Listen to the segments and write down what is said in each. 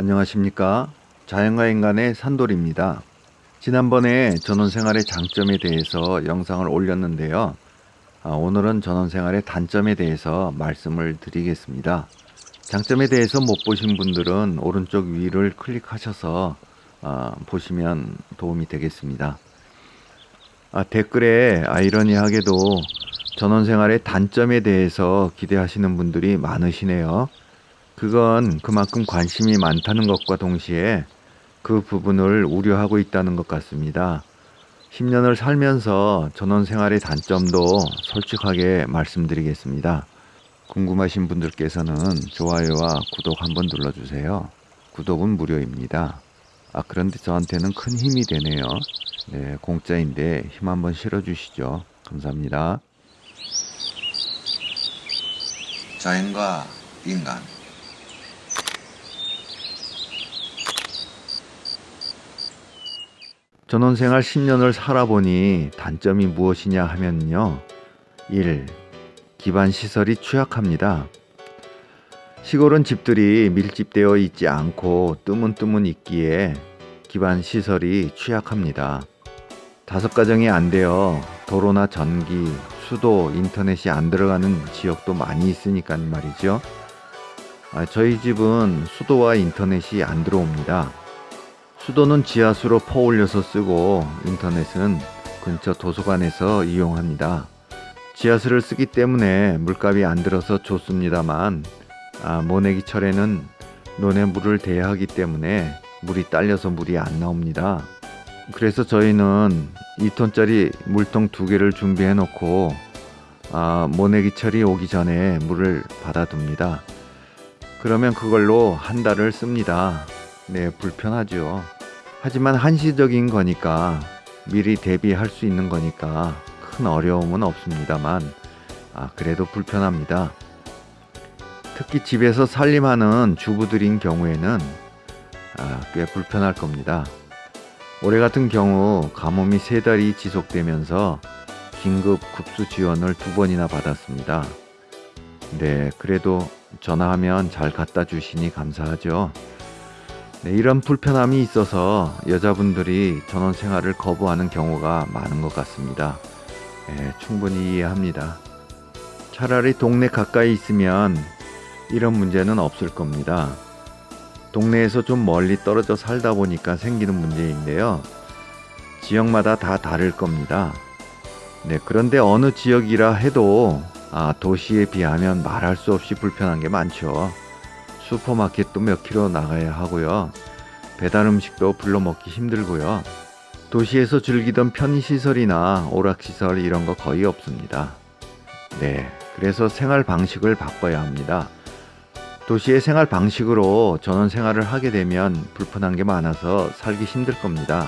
안녕하십니까? 자연과 인간의 산돌입니다. 지난번에 전원생활의 장점에 대해서 영상을 올렸는데요. 아, 오늘은 전원생활의 단점에 대해서 말씀을 드리겠습니다. 장점에 대해서 못 보신 분들은 오른쪽 위를 클릭하셔서 아, 보시면 도움이 되겠습니다. 아, 댓글에 아이러니하게도 전원생활의 단점에 대해서 기대하시는 분들이 많으시네요 그건 그만큼 관심이 많다는 것과 동시에 그 부분을 우려하고 있다는 것 같습니다. 10년을 살면서 전원 생활의 단점도 솔직하게 말씀드리겠습니다. 궁금하신 분들께서는 좋아요와 구독 한번 눌러주세요. 구독은 무료입니다. 아 그런데 저한테는 큰 힘이 되네요. 네, 공짜인데 힘 한번 실어주시죠. 감사합니다. 자연과 인간 전원생활 10년을 살아보니 단점이 무엇이냐 하면요. 1. 기반 시설이 취약합니다. 시골은 집들이 밀집되어 있지 않고 뜨문뜨문 있기에 기반 시설이 취약합니다. 다섯 가정이 안 되어 도로나 전기, 수도, 인터넷이 안 들어가는 지역도 많이 있으니까 말이죠. 아, 저희 집은 수도와 인터넷이 안 들어옵니다. 수도는 지하수로 퍼올려서 쓰고 인터넷은 근처 도서관에서 이용합니다. 지하수를 쓰기 때문에 물값이 안 들어서 좋습니다만 아, 모내기철에는 논에 물을 대야 하기 때문에 물이 딸려서 물이 안 나옵니다. 그래서 저희는 2톤짜리 물통 두 개를 준비해 놓고 아, 모내기철이 오기 전에 물을 받아둡니다. 그러면 그걸로 한 달을 씁니다. 네, 불편하죠. 하지만 한시적인 거니까 미리 대비할 수 있는 거니까 큰 어려움은 없습니다만 아, 그래도 불편합니다. 특히 집에서 살림하는 주부들인 경우에는 아, 꽤 불편할 겁니다. 올해 같은 경우 가뭄이 세 달이 지속되면서 긴급 급수 지원을 두 번이나 받았습니다. 네, 그래도 전화하면 잘 갖다 주시니 감사하죠. 네, 이런 불편함이 있어서 여자분들이 전원 생활을 거부하는 경우가 많은 것 같습니다. 네, 충분히 이해합니다. 차라리 동네 가까이 있으면 이런 문제는 없을 겁니다. 동네에서 좀 멀리 떨어져 살다 보니까 생기는 문제인데요. 지역마다 다 다를 겁니다. 네, 그런데 어느 지역이라 해도 아, 도시에 비하면 말할 수 없이 불편한 게 많죠. 슈퍼마켓도 몇 킬로 나가야 하고요. 배달 음식도 불러 먹기 힘들고요. 도시에서 즐기던 편의시설이나 오락시설 이런 거 거의 없습니다. 네, 그래서 생활 방식을 바꿔야 합니다. 도시의 생활 방식으로 전원 생활을 하게 되면 불편한 게 많아서 살기 힘들 겁니다.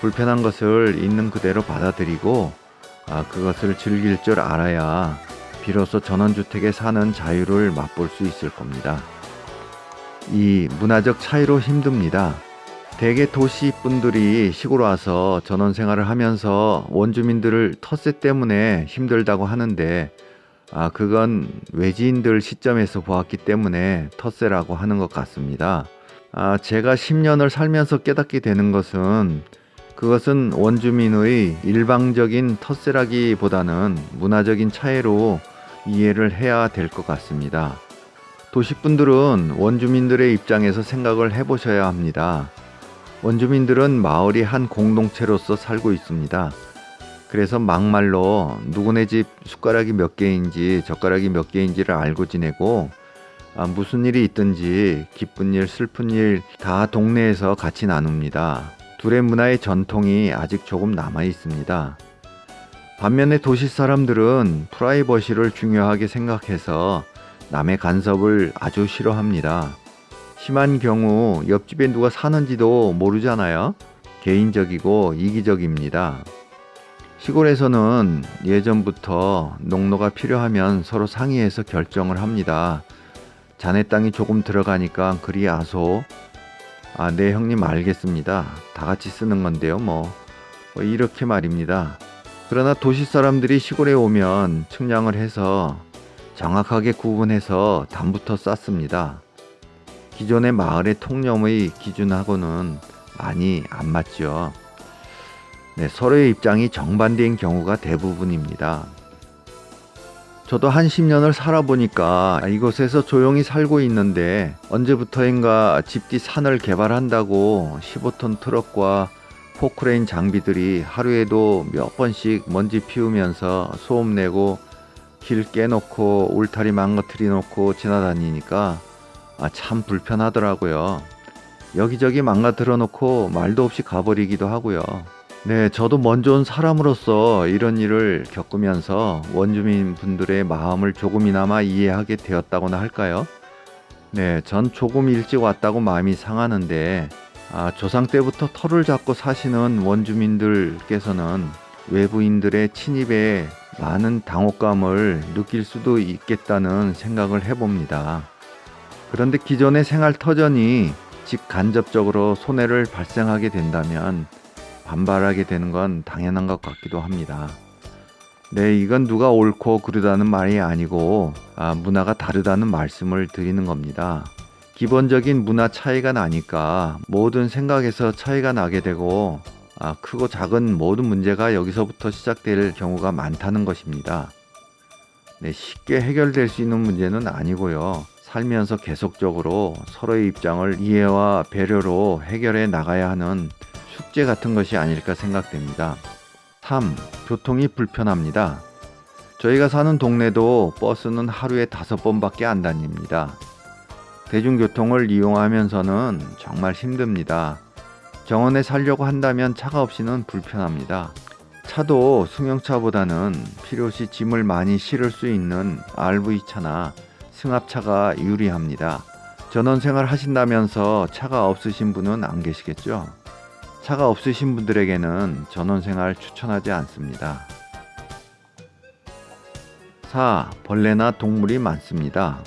불편한 것을 있는 그대로 받아들이고 아, 그것을 즐길 줄 알아야 비로소 전원주택에 사는 자유를 맛볼 수 있을 겁니다. 이 문화적 차이로 힘듭니다. 대개 도시 분들이 시골 와서 전원 생활을 하면서 원주민들을 텃세 때문에 힘들다고 하는데 아 그건 외지인들 시점에서 보았기 때문에 텃세라고 하는 것 같습니다. 아 제가 10년을 살면서 깨닫게 되는 것은 그것은 원주민의 일방적인 텃세라기보다는 문화적인 차이로 이해를 해야 될 것 같습니다. 도시분들은 원주민들의 입장에서 생각을 해보셔야 합니다. 원주민들은 마을이 한 공동체로서 살고 있습니다. 그래서 막말로 누구네 집 숟가락이 몇 개인지 젓가락이 몇 개인지를 알고 지내고 아, 무슨 일이 있든지 기쁜 일 슬픈 일 다 동네에서 같이 나눕니다. 둘의 문화의 전통이 아직 조금 남아 있습니다. 반면에 도시 사람들은 프라이버시를 중요하게 생각해서 남의 간섭을 아주 싫어합니다. 심한 경우 옆집에 누가 사는지도 모르잖아요. 개인적이고 이기적입니다. 시골에서는 예전부터 농로가 필요하면 서로 상의해서 결정을 합니다. 자네 땅이 조금 들어가니까 그리 아소. 아, 네 형님 알겠습니다. 다 같이 쓰는 건데요, 뭐. 뭐 이렇게 말입니다. 그러나 도시 사람들이 시골에 오면 측량을 해서 정확하게 구분해서 담부터 쌓습니다. 기존의 마을의 통념의 기준하고는 많이 안 맞죠. 네, 서로의 입장이 정반대인 경우가 대부분입니다. 저도 한 10년을 살아보니까 이곳에서 조용히 살고 있는데 언제부터인가 집뒤 산을 개발한다고 15톤 트럭과 포크레인 장비들이 하루에도 몇 번씩 먼지 피우면서 소음 내고 길 깨놓고 울타리 망가뜨리 놓고 지나다니니까 아, 참 불편하더라고요. 여기저기 망가뜨려 놓고 말도 없이 가버리기도 하고요. 네, 저도 먼저 온 사람으로서 이런 일을 겪으면서 원주민 분들의 마음을 조금이나마 이해하게 되었다고나 할까요? 네, 전 조금 일찍 왔다고 마음이 상하는데, 아, 조상 때부터 터를 잡고 사시는 원주민들께서는 외부인들의 침입에 많은 당혹감을 느낄 수도 있겠다는 생각을 해봅니다. 그런데 기존의 생활 터전이 직간접적으로 손해를 발생하게 된다면 반발하게 되는 건 당연한 것 같기도 합니다. 네, 이건 누가 옳고 그르다는 말이 아니고 아, 문화가 다르다는 말씀을 드리는 겁니다. 기본적인 문화 차이가 나니까 모든 생각에서 차이가 나게 되고 아, 크고 작은 모든 문제가 여기서부터 시작될 경우가 많다는 것입니다. 네, 쉽게 해결될 수 있는 문제는 아니고요. 살면서 계속적으로 서로의 입장을 이해와 배려로 해결해 나가야 하는 숙제 같은 것이 아닐까 생각됩니다. 3. 교통이 불편합니다. 저희가 사는 동네도 버스는 하루에 다섯 번밖에 안 다닙니다. 대중교통을 이용하면서는 정말 힘듭니다. 정원에 살려고 한다면 차가 없이는 불편합니다. 차도 승용차보다는 필요시 짐을 많이 실을 수 있는 RV차나 승합차가 유리합니다. 전원생활 하신다면서 차가 없으신 분은 안 계시겠죠? 차가 없으신 분들에게는 전원생활 추천하지 않습니다. 4. 벌레나 동물이 많습니다.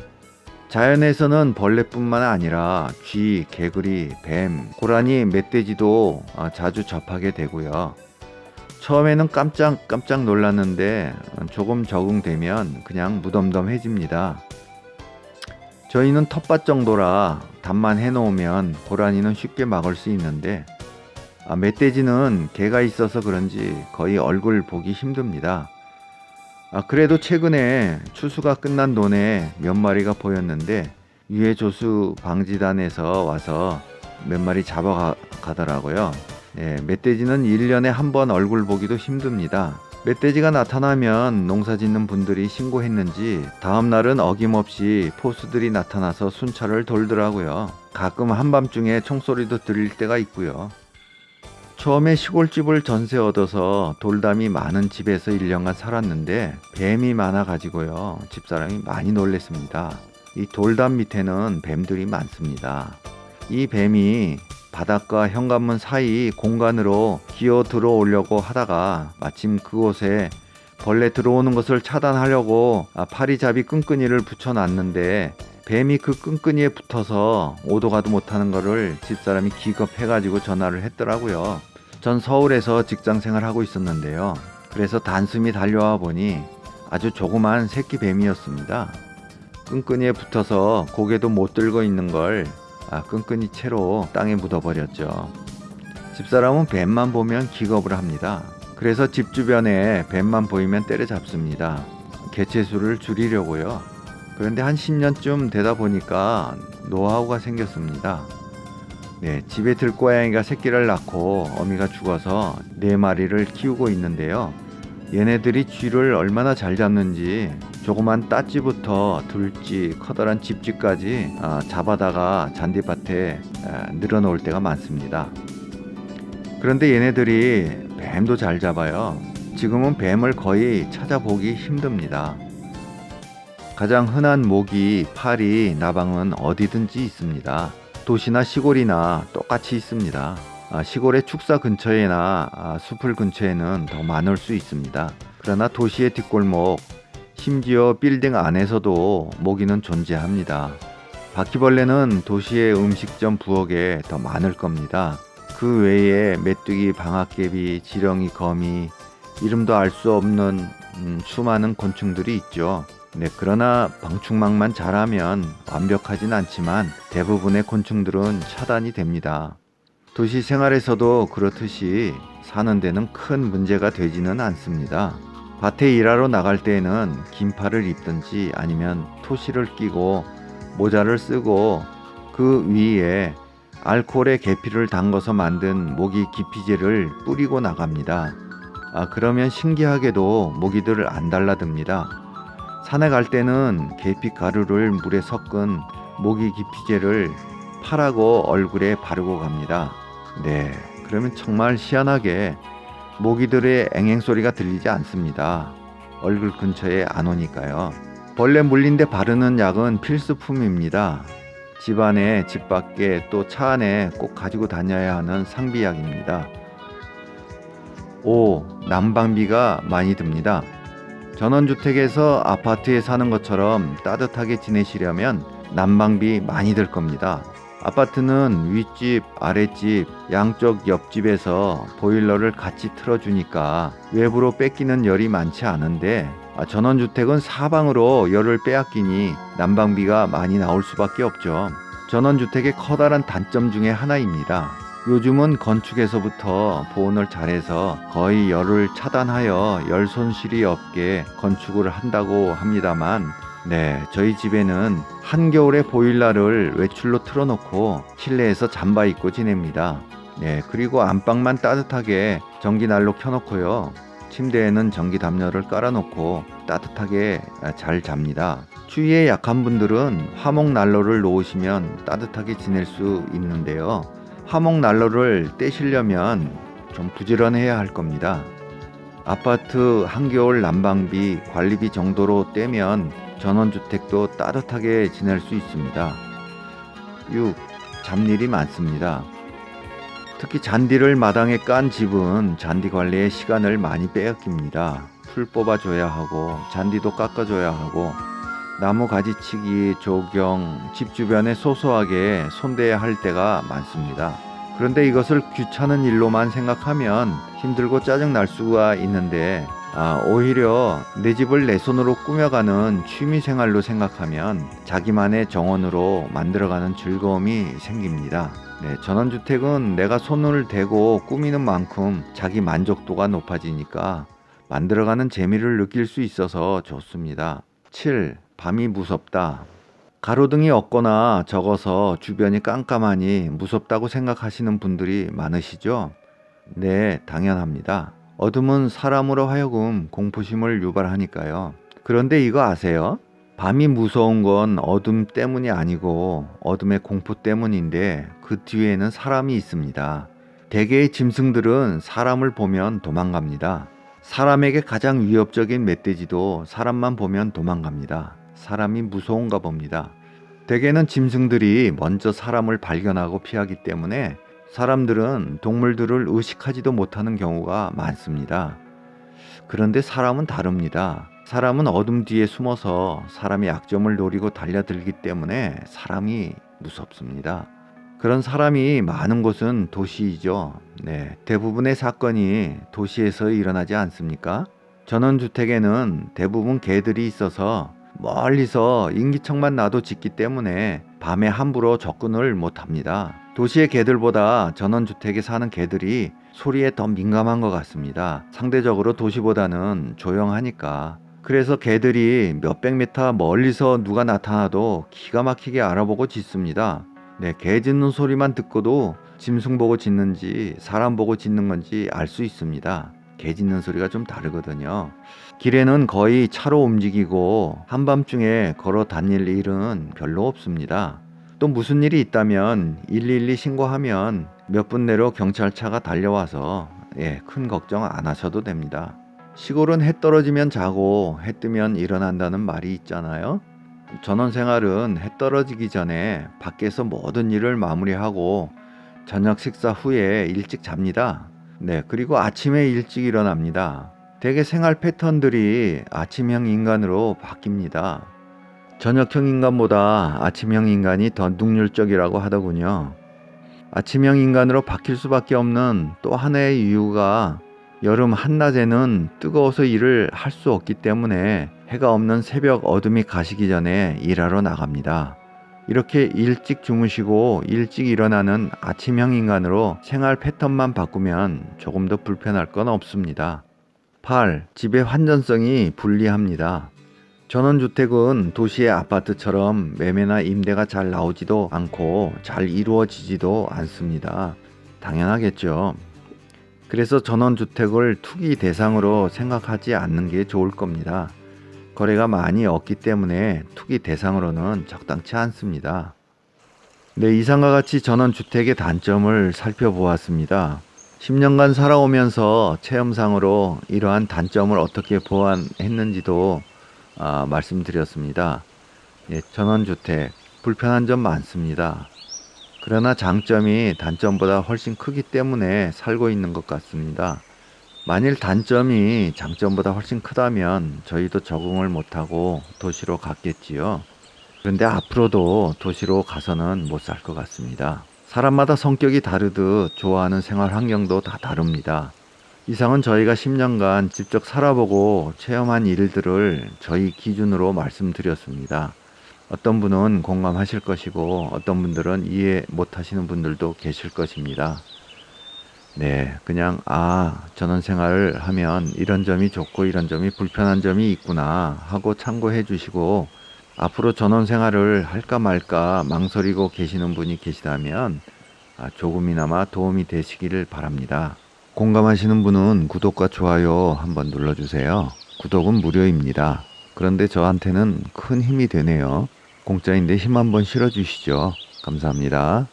자연에서는 벌레뿐만 아니라 쥐, 개구리, 뱀, 고라니, 멧돼지도 어, 자주 접하게 되고요. 처음에는 깜짝 깜짝 놀랐는데 조금 적응되면 그냥 무덤덤해집니다. 저희는 텃밭 정도라 담만 해놓으면 고라니는 쉽게 막을 수 있는데 아, 멧돼지는 개가 있어서 그런지 거의 얼굴 보기 힘듭니다. 아, 그래도 최근에 추수가 끝난 논에 몇 마리가 보였는데 유해 조수 방지단에서 와서 몇 마리 잡아가더라고요. 예, 멧돼지는 1년에 한 번 얼굴 보기도 힘듭니다. 멧돼지가 나타나면 농사 짓는 분들이 신고했는지 다음 날은 어김없이 포수들이 나타나서 순찰을 돌더라고요. 가끔 한밤중에 총소리도 들릴 때가 있고요. 처음에 시골집을 전세 얻어서 돌담이 많은 집에서 1년간 살았는데 뱀이 많아 가지고요. 집사람이 많이 놀랬습니다. 이 돌담 밑에는 뱀들이 많습니다. 이 뱀이 바닥과 현관문 사이 공간으로 기어 들어오려고 하다가 마침 그곳에 벌레 들어오는 것을 차단하려고 아, 파리잡이 끈끈이를 붙여놨는데 뱀이 그 끈끈이에 붙어서 오도 가도 못하는 것을 집사람이 기겁해가지고 전화를 했더라고요. 전 서울에서 직장 생활하고 있었는데요. 그래서 단숨이 달려와 보니 아주 조그만 새끼 뱀이었습니다. 끈끈이에 붙어서 고개도 못 들고 있는 걸 아, 끈끈이 채로 땅에 묻어버렸죠. 집사람은 뱀만 보면 기겁을 합니다. 그래서 집 주변에 뱀만 보이면 때려잡습니다. 개체수를 줄이려고요. 그런데 한 10년쯤 되다 보니까 노하우가 생겼습니다. 네, 집에 들고양이가 새끼를 낳고 어미가 죽어서 네 마리를 키우고 있는데요. 얘네들이 쥐를 얼마나 잘 잡는지 조그만 따찌부터 둘찌 커다란 집쥐까지 아, 잡아다가 잔디밭에 늘어놓을 때가 많습니다. 그런데 얘네들이 뱀도 잘 잡아요. 지금은 뱀을 거의 찾아보기 힘듭니다. 가장 흔한 모기, 파리, 나방은 어디든지 있습니다. 도시나 시골이나 똑같이 있습니다. 아, 시골의 축사 근처에나 아, 숲을 근처에는 더 많을 수 있습니다. 그러나 도시의 뒷골목, 심지어 빌딩 안에서도 모기는 존재합니다. 바퀴벌레는 도시의 음식점 부엌에 더 많을 겁니다. 그 외에 메뚜기, 방아깨비, 지렁이, 거미, 이름도 알 수 없는 음, 수많은 곤충들이 있죠. 네, 그러나 방충망만 잘하면 완벽하진 않지만 대부분의 곤충들은 차단이 됩니다. 도시 생활에서도 그렇듯이 사는 데는 큰 문제가 되지는 않습니다. 밭에 일하러 나갈 때에는 긴팔을 입든지 아니면 토시를 끼고 모자를 쓰고 그 위에 알코올의 계피를 담궈서 만든 모기 기피제를 뿌리고 나갑니다. 아, 그러면 신기하게도 모기들을 안 달라듭니다. 산에 갈 때는 계피 가루를 물에 섞은 모기 기피제를 팔하고 얼굴에 바르고 갑니다. 네, 그러면 정말 희한하게 모기들의 앵앵 소리가 들리지 않습니다. 얼굴 근처에 안 오니까요. 벌레 물린 데 바르는 약은 필수품입니다. 집 안에 집 밖에 또 차 안에 꼭 가지고 다녀야 하는 상비약입니다. 5. 난방비가 많이 듭니다. 전원주택에서 아파트에 사는 것처럼 따뜻하게 지내시려면 난방비 많이 들 겁니다. 아파트는 윗집, 아랫집, 양쪽 옆집에서 보일러를 같이 틀어주니까 외부로 뺏기는 열이 많지 않은데 아, 전원주택은 사방으로 열을 빼앗기니 난방비가 많이 나올 수밖에 없죠. 전원주택의 커다란 단점 중에 하나입니다. 요즘은 건축에서부터 보온을 잘해서 거의 열을 차단하여 열 손실이 없게 건축을 한다고 합니다만 네, 저희 집에는 한겨울에 보일러를 외출로 틀어놓고 실내에서 잠바 입고 지냅니다. 네, 그리고 안방만 따뜻하게 전기난로 켜놓고요. 침대에는 전기 담요를 깔아놓고 따뜻하게 잘 잡니다. 추위에 약한 분들은 화목 난로를 놓으시면 따뜻하게 지낼 수 있는데요. 화목 난로를 떼시려면 좀 부지런해야 할 겁니다. 아파트 한겨울 난방비 관리비 정도로 떼면 전원주택도 따뜻하게 지낼 수 있습니다. 6. 잡일이 많습니다. 특히 잔디를 마당에 깐 집은 잔디 관리에 시간을 많이 빼앗깁니다. 풀 뽑아줘야 하고 잔디도 깎아줘야 하고 나무 가지치기, 조경, 집 주변에 소소하게 손대야 할 때가 많습니다. 그런데 이것을 귀찮은 일로만 생각하면 힘들고 짜증 날 수가 있는데 아, 오히려 내 집을 내 손으로 꾸며가는 취미 생활로 생각하면 자기만의 정원으로 만들어가는 즐거움이 생깁니다. 네, 전원주택은 내가 손을 대고 꾸미는 만큼 자기 만족도가 높아지니까 만들어가는 재미를 느낄 수 있어서 좋습니다. 7. 밤이 무섭다. 가로등이 없거나 적어서 주변이 깜깜하니 무섭다고 생각하시는 분들이 많으시죠? 네, 당연합니다. 어둠은 사람으로 하여금 공포심을 유발하니까요. 그런데 이거 아세요? 밤이 무서운 건 어둠 때문이 아니고 어둠의 공포 때문인데 그 뒤에는 사람이 있습니다. 대개의 짐승들은 사람을 보면 도망갑니다. 사람에게 가장 위협적인 멧돼지도 사람만 보면 도망갑니다. 사람이 무서운가 봅니다. 대개는 짐승들이 먼저 사람을 발견하고 피하기 때문에 사람들은 동물들을 의식하지도 못하는 경우가 많습니다. 그런데 사람은 다릅니다. 사람은 어둠 뒤에 숨어서 사람의 약점을 노리고 달려들기 때문에 사람이 무섭습니다. 그런 사람이 많은 곳은 도시이죠. 네, 대부분의 사건이 도시에서 일어나지 않습니까? 전원주택에는 대부분 개들이 있어서 멀리서 인기척만 나도 짖기 때문에 밤에 함부로 접근을 못합니다. 도시의 개들보다 전원주택에 사는 개들이 소리에 더 민감한 것 같습니다. 상대적으로 도시보다는 조용하니까. 그래서 개들이 몇백 미터 멀리서 누가 나타나도 기가 막히게 알아보고 짖습니다. 네, 개 짖는 소리만 듣고도 짐승 보고 짖는지 사람 보고 짖는 건지 알 수 있습니다. 개 짖는 소리가 좀 다르거든요. 길에는 거의 차로 움직이고 한밤중에 걸어 다닐 일은 별로 없습니다. 또 무슨 일이 있다면 112 신고하면 몇 분 내로 경찰차가 달려와서 예, 큰 걱정 안 하셔도 됩니다. 시골은 해 떨어지면 자고 해 뜨면 일어난다는 말이 있잖아요. 전원 생활은 해 떨어지기 전에 밖에서 모든 일을 마무리하고 저녁 식사 후에 일찍 잡니다. 네, 그리고 아침에 일찍 일어납니다. 대개 생활 패턴들이 아침형 인간으로 바뀝니다. 저녁형 인간보다 아침형 인간이 더 능률적이라고 하더군요. 아침형 인간으로 바뀔 수밖에 없는 또 하나의 이유가 여름 한낮에는 뜨거워서 일을 할 수 없기 때문에 해가 없는 새벽 어둠이 가시기 전에 일하러 나갑니다. 이렇게 일찍 주무시고 일찍 일어나는 아침형 인간으로 생활 패턴만 바꾸면 조금 더 불편할 건 없습니다. 8. 집의 환전성이 불리합니다. 전원주택은 도시의 아파트처럼 매매나 임대가 잘 나오지도 않고 잘 이루어지지도 않습니다. 당연하겠죠. 그래서 전원주택을 투기 대상으로 생각하지 않는 게 좋을 겁니다. 거래가 많이 없기 때문에 투기 대상으로는 적당치 않습니다. 네, 이상과 같이 전원주택의 단점을 살펴보았습니다. 10년간 살아오면서 체험상으로 이러한 단점을 어떻게 보완했는지도 아, 말씀드렸습니다. 예, 전원주택 불편한 점 많습니다. 그러나 장점이 단점보다 훨씬 크기 때문에 살고 있는 것 같습니다. 만일 단점이 장점보다 훨씬 크다면 저희도 적응을 못하고 도시로 갔겠지요. 그런데 앞으로도 도시로 가서는 못 살 것 같습니다. 사람마다 성격이 다르듯 좋아하는 생활 환경도 다 다릅니다. 이상은 저희가 10년간 직접 살아보고 체험한 일들을 저희 기준으로 말씀드렸습니다. 어떤 분은 공감하실 것이고 어떤 분들은 이해 못 하시는 분들도 계실 것입니다. 네, 그냥 아 전원 생활을 하면 이런 점이 좋고 이런 점이 불편한 점이 있구나 하고 참고해 주시고 앞으로 전원 생활을 할까 말까 망설이고 계시는 분이 계시다면 아, 조금이나마 도움이 되시기를 바랍니다. 공감하시는 분은 구독과 좋아요 한번 눌러주세요. 구독은 무료입니다. 그런데 저한테는 큰 힘이 되네요. 공짜인데 힘 한번 실어주시죠. 감사합니다.